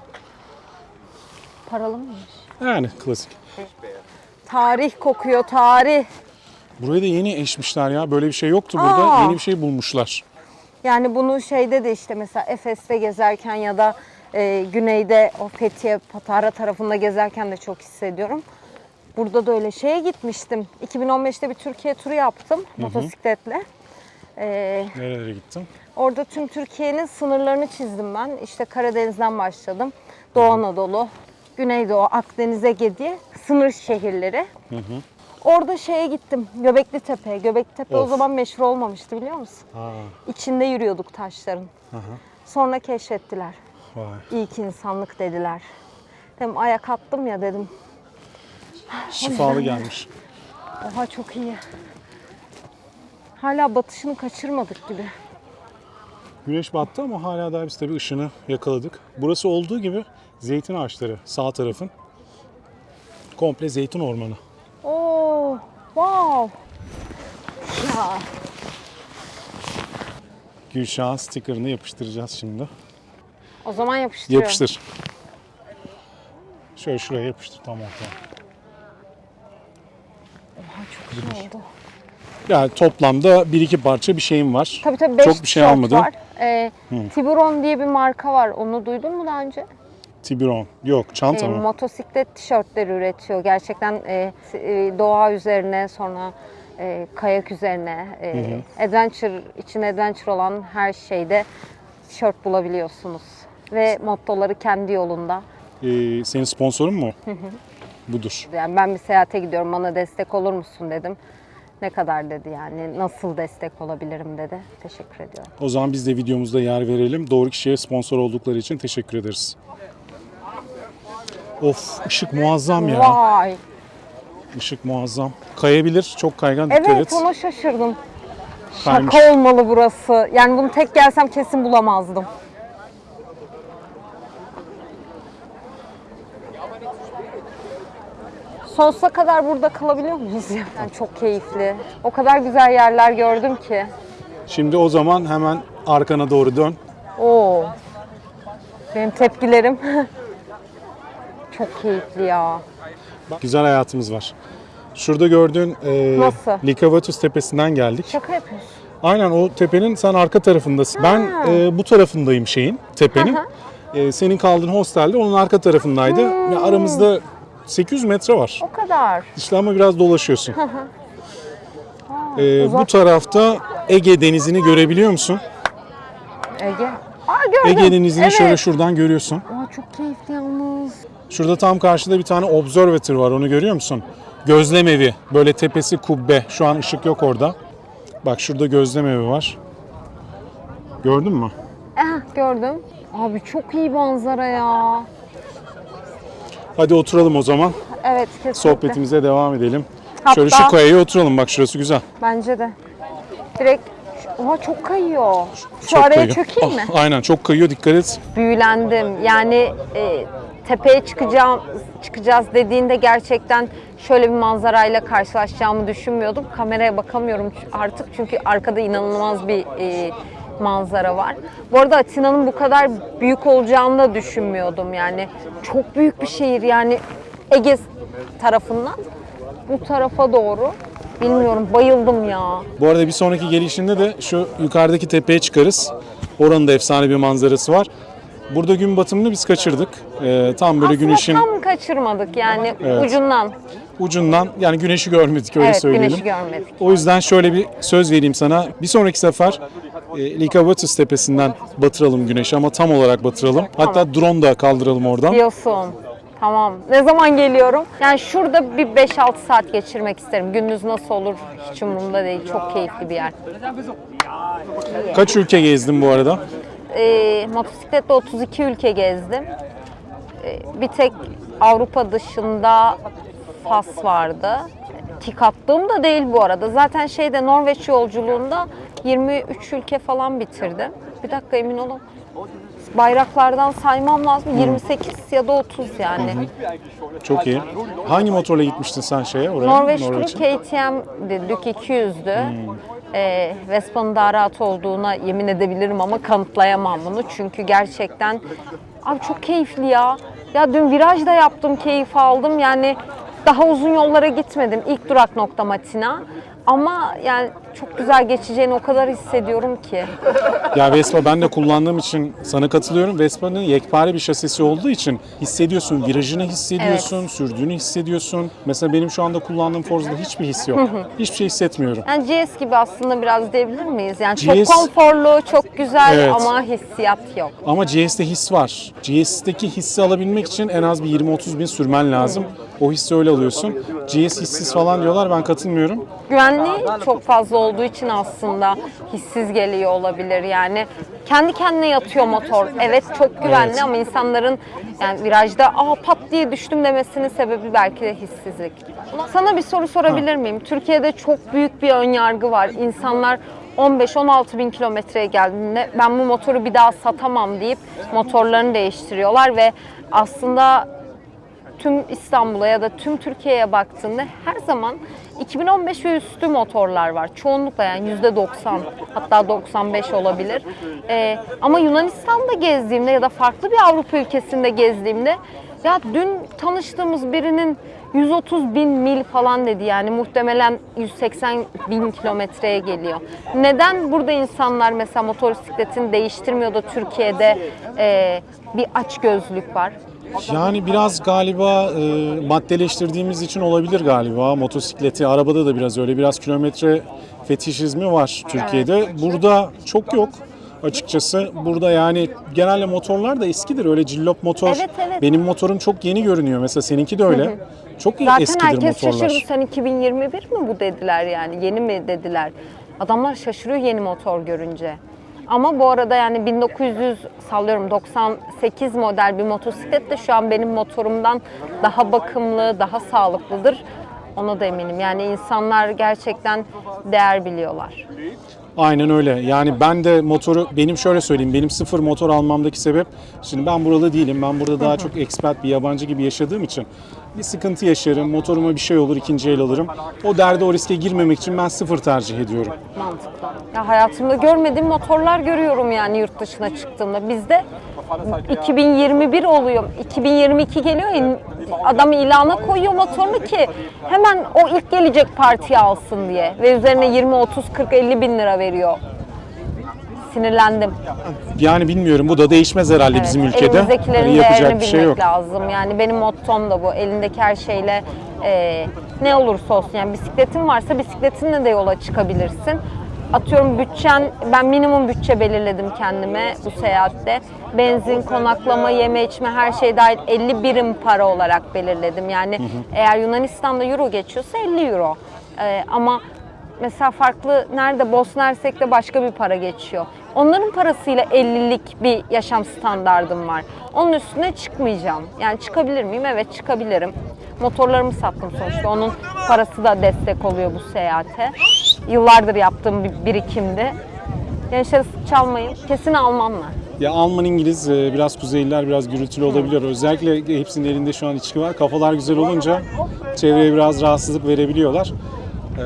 Paralı mıymış? Yani klasik. Tarih kokuyor tarih. Burayı da yeni eşmişler ya. Böyle bir şey yoktu burada. Aa. Yeni bir şey bulmuşlar. Yani bunu şeyde de işte mesela Efes'te gezerken ya da e, güneyde o Fethiye, Patara tarafında gezerken de çok hissediyorum. Burada da öyle şeye gitmiştim. 2015'te bir Türkiye turu yaptım motosikletle. E, Nerelere gittin? orada tüm Türkiye'nin sınırlarını çizdim ben. İşte Karadeniz'den başladım. Doğu Anadolu, Güneydoğu, Akdeniz, Ege diye sınır şehirleri. Orada şeye gittim. Göbekli Tepe. Göbekli Tepe o Of. zaman meşhur olmamıştı biliyor musun? Aa, İçinde yürüyorduk taşların. Sonra keşfettiler. vay. İlk insanlık dediler. Dedim ayak attım ya dedim. Şifalı gelmiş. Oha çok iyi. Hala batışını kaçırmadık gibi. Güneş battı ama hala daha biz tabii ışını yakaladık. Burası olduğu gibi zeytin ağaçları sağ tarafın. Komple zeytin ormanı. Oo, wow. Ya Gülşah'ın stickerını yapıştıracağız şimdi. o zaman yapıştırıyorum. Yapıştır. Şöyle şuraya yapıştır tam ortaya. Oha çok iyi oldu. Yani toplamda bir iki parça bir şeyim var. Tabii tabii 5 Çok bir şey almadım. var. Ee, Tiburon diye bir marka var. Onu duydun mu daha önce? Tiburon. Yok çanta E, mı? motosiklet tişörtleri üretiyor. Gerçekten e, e, doğa üzerine sonra e, kayak üzerine e, adventure için adventure olan her şeyde tişört bulabiliyorsunuz. Ve mottoları kendi yolunda. Ee, senin sponsorun mu? Budur. Yani ben bir seyahate gidiyorum bana destek olur musun dedim. Ne kadar dedi yani nasıl destek olabilirim dedi. Teşekkür ediyorum. O zaman biz de videomuzda yer verelim. Doğru kişiye sponsor oldukları için teşekkür ederiz. Of ışık muazzam ya. Vay. Işık muazzam. Kayabilir. Çok kaygan. Dikkat Evet et. ona şaşırdım. Kaymış. Şaka olmalı burası. Yani bunu tek gelsem kesin bulamazdım. Sonsuza kadar burada kalabiliyor muyuz? ya? Yani çok keyifli. O kadar güzel yerler gördüm ki. Şimdi o zaman hemen arkana doğru dön. Oo. Benim tepkilerim çok keyifli ya. Güzel hayatımız var. Şurada gördüğün e, Nasıl? Likavatus tepesinden geldik. Şaka yapıyorsun. Aynen o tepenin sen arka tarafındasın. Ben e, bu tarafındayım şeyin, tepenin. E, senin kaldığın hostelde onun arka tarafındaydı. Ya aramızda 800 metre var. O kadar. İşte ama biraz dolaşıyorsun. E, bu uzak. tarafta Ege Denizi'ni görebiliyor musun? Ege. Aa gördüm. Ege Denizi'ni evet. şöyle şuradan görüyorsun. Aa, çok keyifli yalnız. Şurada tam karşıda bir tane observatory var onu görüyor musun? Gözlem evi. Böyle tepesi kubbe. Şu an ışık yok orada. Bak şurada gözlem evi var. Gördün mü? Eh gördüm. Abi çok iyi manzara ya. Hadi oturalım o zaman. Evet kesinlikle. Sohbetimize devam edelim. Hatta- Şöyle şu kayaya oturalım bak şurası güzel. Bence de. Direkt Oha çok kayıyor. Şu Çok araya kayıyor. çökeyim mi? Ah, aynen çok kayıyor dikkat et. Büyülendim. Yani e, tepeye çıkacağım çıkacağız dediğinde gerçekten şöyle bir manzarayla karşılaşacağımı düşünmüyordum. Kameraya bakamıyorum artık çünkü arkada inanılmaz bir e, manzara var. Bu arada Atina'nın bu kadar büyük olacağını da düşünmüyordum yani. Çok büyük bir şehir yani Ege tarafından bu tarafa doğru. Bilmiyorum bayıldım ya. Bu arada bir sonraki gelişinde de şu yukarıdaki tepeye çıkarız. Oranın da efsane bir manzarası var. Burada gün batımını biz kaçırdık. Ee, tam böyle Aslında güneşin tam kaçırmadık yani Evet. ucundan. ucundan yani güneşi görmedik öyle evet söyleyelim. güneşi görmedik. O yüzden şöyle bir söz vereyim sana. Bir sonraki sefer e, Likabatus tepesinden batıralım güneşi ama tam olarak batıralım. Hatta drone da kaldıralım oradan. Diyorsun. Tamam. Ne zaman geliyorum? Yani şurada bir 5-6 saat geçirmek isterim. Gündüz nasıl olur hiç umurumda değil. Çok keyifli bir yer. Kaç ülke gezdin bu arada? Ee, motosikletle 32 ülke gezdim. Ee, bir tek Avrupa dışında Fas vardı. Tik attığım da değil bu arada. Zaten şeyde Norveç yolculuğunda 23 ülke falan bitirdim. Bir dakika emin olun. Bayraklardan saymam lazım. 28 ya da 30 yani. Çok iyi. Hangi motorla gitmiştin sen şeye oraya? Norveç turu Norveç'e? KTM Duke 200'dü. Ee, Vespa'nın daha rahat olduğuna yemin edebilirim ama kanıtlayamam bunu. Çünkü gerçekten abi çok keyifli ya. Ya dün viraj da yaptım, keyif aldım. Yani daha uzun yollara gitmedim. İlk durak noktam Atina. Ama yani çok güzel geçeceğini o kadar hissediyorum ki. Ya Vespa ben de kullandığım için sana katılıyorum. Vespa'nın yekpare bir şasisi olduğu için hissediyorsun, virajını hissediyorsun, sürdüğünü hissediyorsun. Mesela benim şu anda kullandığım Forza'da hiçbir his yok. Hiçbir şey hissetmiyorum. Yani GS gibi aslında biraz diyebilir miyiz? Yani çok GS konforlu, çok güzel Evet. ama hissiyat yok. Ama GS'te his var. GS'teki hissi alabilmek için en az bir 20-30 bin sürmen lazım. O hissi öyle alıyorsun. GS hissiz falan diyorlar ben katılmıyorum. Güvenliği çok fazla olduğu için aslında hissiz geliyor olabilir yani. Kendi kendine yatıyor motor. Evet çok güvenli Evet. ama insanların yani virajda aa pat diye düştüm demesinin sebebi belki de hissizlik. Sana bir soru sorabilir miyim? Türkiye'de çok büyük bir ön yargı var. İnsanlar 15-16 bin kilometreye geldiğinde ben bu motoru bir daha satamam deyip motorlarını değiştiriyorlar ve aslında tüm İstanbul'a ya da tüm Türkiye'ye baktığında her zaman 2015 ve üstü motorlar var. Çoğunlukla yani %90 hatta 95 olabilir. Ee, ama Yunanistan'da gezdiğimde ya da farklı bir Avrupa ülkesinde gezdiğimde ya dün tanıştığımız birinin 130 bin mil falan dedi yani muhtemelen 180 bin kilometreye geliyor. Neden burada insanlar mesela motosikletini değiştirmiyor da Türkiye'de e, bir açgözlük var? Yani biraz galiba e, maddeleştirdiğimiz için olabilir galiba. Motosikleti, arabada da biraz öyle. Biraz kilometre fetişizmi var Türkiye'de. Burada çok yok açıkçası. Burada yani genelde motorlar da eskidir. Öyle cillop motor. Evet, evet. Benim motorum çok yeni görünüyor. Mesela seninki de öyle. Çok Zaten eskidir herkes motorlar. şaşırdı. Sen 2021 mi bu dediler yani? Yeni mi dediler? Adamlar şaşırıyor yeni motor görünce. Ama bu arada yani 1900 sallıyorum 98 model bir motosiklet de şu an benim motorumdan daha bakımlı, daha sağlıklıdır. Ona da eminim. Yani insanlar gerçekten değer biliyorlar. Aynen öyle. Yani ben de motoru, benim şöyle söyleyeyim, benim sıfır motor almamdaki sebep, şimdi ben buralı değilim, ben burada daha çok expat bir yabancı gibi yaşadığım için bir sıkıntı yaşarım, motoruma bir şey olur, ikinci el alırım. O derde, o riske girmemek için ben sıfır tercih ediyorum. Mantıklı. Ya hayatımda görmediğim motorlar görüyorum yani yurt dışına çıktığımda. Bizde 2021 oluyor. 2022 geliyor. Adam ilana koyuyor motorunu ki hemen o ilk gelecek partiyi alsın diye. Ve üzerine 20, 30, 40, 50 bin lira veriyor. Sinirlendim. Yani bilmiyorum, bu da değişmez herhalde Evet, bizim ülkede. Elimizdekilerin Hani yapacak bir şey yok. lazım. Yani benim mottom da bu. Elindeki her şeyle e, ne olursa olsun. Yani bisikletin varsa bisikletinle de yola çıkabilirsin. Atıyorum bütçen, ben minimum bütçe belirledim kendime bu seyahatte. Benzin, konaklama, yeme içme her şey dahil 50 birim para olarak belirledim. Yani eğer Yunanistan'da euro geçiyorsa 50 euro. E, ama Mesela farklı nerede Bosna Hersek'te başka bir para geçiyor. Onların parasıyla 50'lik bir yaşam standardım var. Onun üstüne çıkmayacağım. Yani çıkabilir miyim? Evet çıkabilirim. Motorlarımı sattım sonuçta. Onun parası da destek oluyor bu seyahate. Yıllardır yaptığım bir birikimdi. Gençler çalmayın. Kesin Almanlar. Ya Alman, İngiliz, e, biraz Kuzeyliler biraz gürültülü olabiliyor. Özellikle hepsinin elinde şu an içki var. Kafalar güzel olunca çevreye biraz rahatsızlık verebiliyorlar.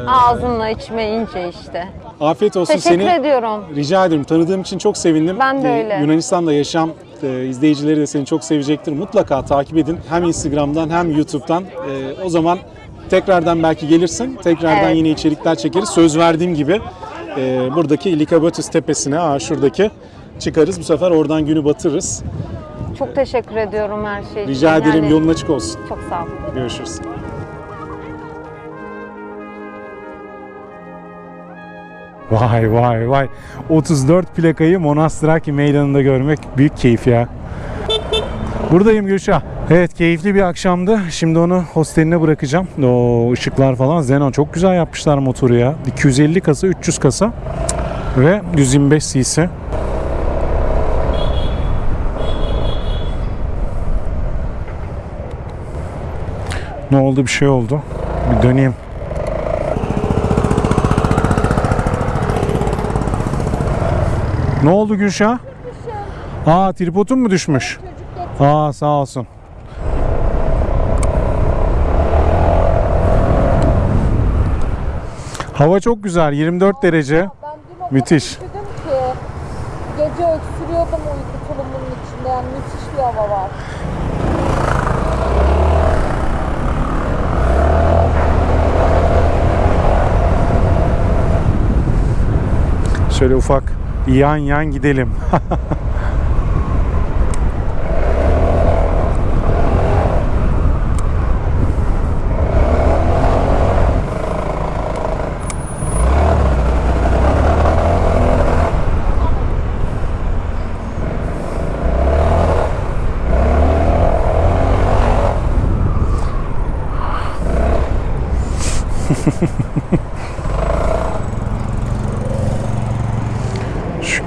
Ağzınla içme ince işte. Afiyet olsun Teşekkür seni. ediyorum. Rica ederim. Tanıdığım için çok sevindim. Ben de Ee, öyle. Yunanistan'da yaşam e, izleyicileri de seni çok sevecektir. Mutlaka takip edin. Hem Instagram'dan hem YouTube'dan. Ee, o zaman tekrardan belki gelirsin. Tekrardan Evet. yine içerikler çekeriz. Söz verdiğim gibi e, buradaki Ilikabatus tepesine, aa, şuradaki çıkarız. Bu sefer oradan günü batırırız. Çok teşekkür ediyorum her şey için. Rica ederim. Yani Yolun açık olsun. Çok sağ ol. Görüşürüz. Vay vay vay. 34 plakayı Monastıraki meydanında görmek büyük keyif ya. Buradayım Gülşah. Evet keyifli bir akşamdı. Şimdi onu hosteline bırakacağım. O ışıklar falan. Zenon çok güzel yapmışlar motoru ya. 250 kasa, 300 kasa ve 125 cc. Ne oldu? Bir şey oldu. Bir döneyim. Ne oldu Gülşah? Aa tripodun mu düşmüş? Aa sağ olsun. Hava çok güzel. 24 derece. Ben dün o kadar Müthiş. ki gece öksürüyordum uyku tulumunun içinde yani müthiş bir hava var. Şöyle ufak yan yan gidelim.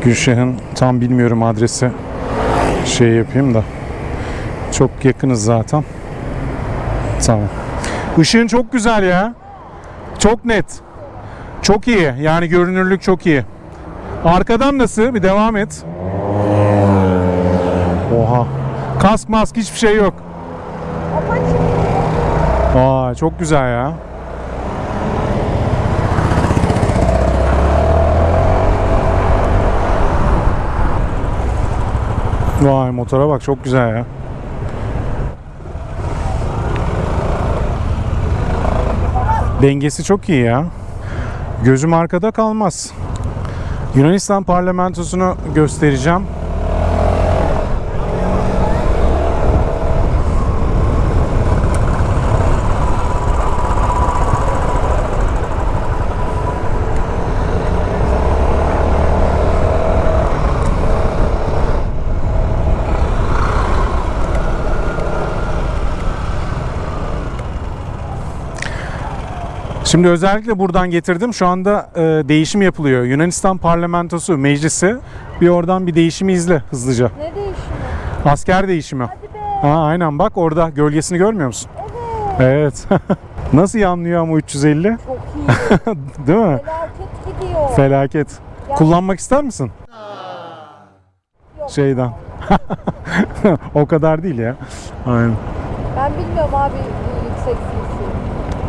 Gülşah'ın tam bilmiyorum adresi şey yapayım da. Çok yakınız zaten. Tamam. Işığın çok güzel ya. Çok net. Çok iyi. Yani görünürlük çok iyi. Arkadan nasıl? Bir devam et. Oha. Kask mask hiçbir şey yok. Aa çok güzel ya. Vay motora bak çok güzel ya. Dengesi çok iyi ya. Gözüm arkada kalmaz. Yunanistan parlamentosunu göstereceğim. Şimdi özellikle buradan getirdim. Şu anda e, değişim yapılıyor. Yunanistan parlamentosu meclisi. Bir oradan bir değişimi izle hızlıca. Ne değişimi? Asker değişimi. Hadi be. Ha, aynen bak orada gölgesini görmüyor musun? Evet. Nasıl yanlıyor ama 350? Çok iyi. Değil mi? Felaket gidiyor. Felaket. Kullanmak ister misin? Şeyden. o kadar değil ya. Aynen. ben bilmiyorum abi yüksek.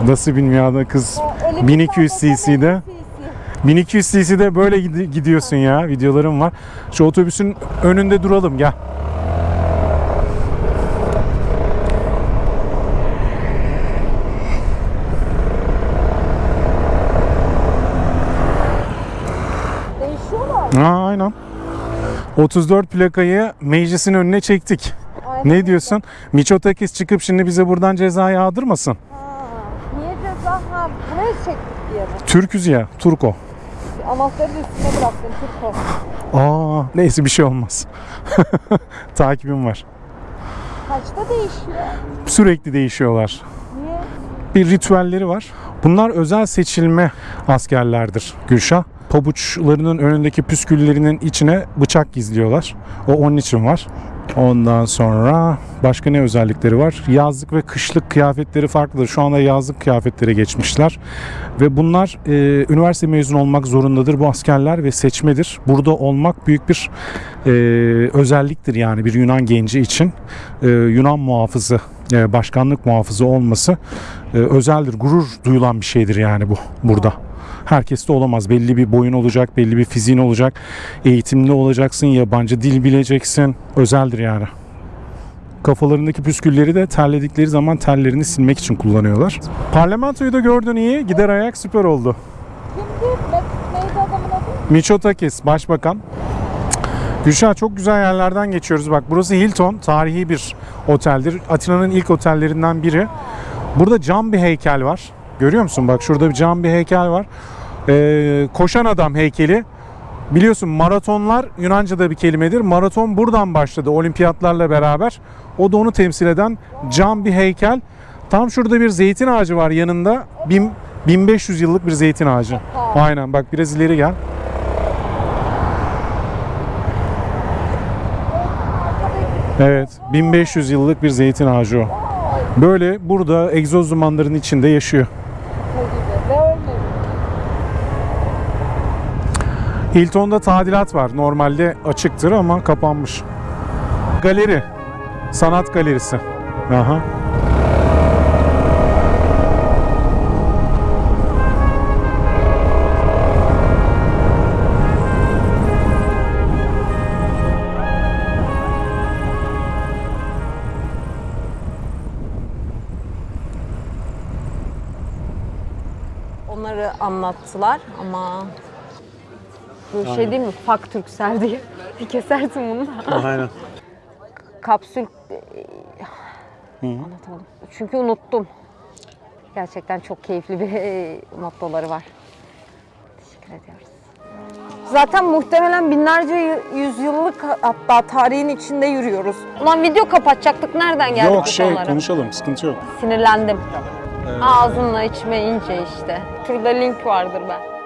Nasıl bilmiyor kız. Ha, öyle bir 1200 sallasa cc'de. 50 cc. 1200 cc'de böyle gidi- gidiyorsun ya. Videolarım var. Şu otobüsün önünde duralım gel. Ha, aynen. 34 plakayı meclisin önüne çektik. Aynen. Ne diyorsun? Miçotakis çıkıp şimdi bize buradan ceza yağdırmasın. Ha. Niye ceza? Ha buraya çektik diye mi? Türküz ya, Turko. Anahtarı da üstüne bıraktın Türko. Aa, neyse bir şey olmaz. Takibim var. Kaçta değişiyor? Sürekli değişiyorlar. Niye? Bir ritüelleri var. Bunlar özel seçilme askerlerdir Gülşah. Pabuçlarının önündeki püsküllerinin içine bıçak gizliyorlar. O onun için var. Ondan sonra başka ne özellikleri var? Yazlık ve kışlık kıyafetleri farklıdır. Şu anda yazlık kıyafetlere geçmişler. Ve bunlar e, üniversite mezunu olmak zorundadır bu askerler ve seçmedir. Burada olmak büyük bir e, özelliktir yani bir Yunan genci için. E, Yunan muhafızı, e, başkanlık muhafızı olması e, özeldir. Gurur duyulan bir şeydir yani bu burada. Herkes de olamaz. Belli bir boyun olacak, belli bir fiziğin olacak. Eğitimli olacaksın, yabancı dil bileceksin. Özeldir yani. Kafalarındaki püskülleri de terledikleri zaman terlerini silmek için kullanıyorlar. Parlamentoyu da gördün iyi. Gider ayak süper oldu. Mitsotakis Başbakan. Gülşah çok güzel yerlerden geçiyoruz. Bak burası Hilton. Tarihi bir oteldir. Atina'nın ilk otellerinden biri. Burada cam bir heykel var. Görüyor musun? Bak şurada bir cam bir heykel var. Ee, koşan adam heykeli. Biliyorsun maratonlar Yunanca'da bir kelimedir. Maraton buradan başladı olimpiyatlarla beraber. O da onu temsil eden cam bir heykel. Tam şurada bir zeytin ağacı var yanında. Bin- 1500 yıllık bir zeytin ağacı. Aynen bak biraz ileri gel. Evet 1500 yıllık bir zeytin ağacı o. Böyle burada egzoz dumanların içinde yaşıyor. O gibi. Ve ölmemiş. Hilton'da tadilat var. Normalde açıktır ama kapanmış. Galeri. Sanat galerisi. Aha. Onları anlattılar ama bir şey değil mi? Fak Türksel diye. Bir kesersin bunu da. Aynen. Kapsül anlatamadım. Çünkü unuttum. Gerçekten çok keyifli bir e, mottoları var. Teşekkür ediyoruz. Zaten muhtemelen binlerce yüzyıllık hatta tarihin içinde yürüyoruz. Ulan video kapatacaktık. Nereden geldik Yok bu şey konulara? konuşalım sıkıntı yok. Sinirlendim. Ağzınla içmeyince işte. Şurada link vardır ben.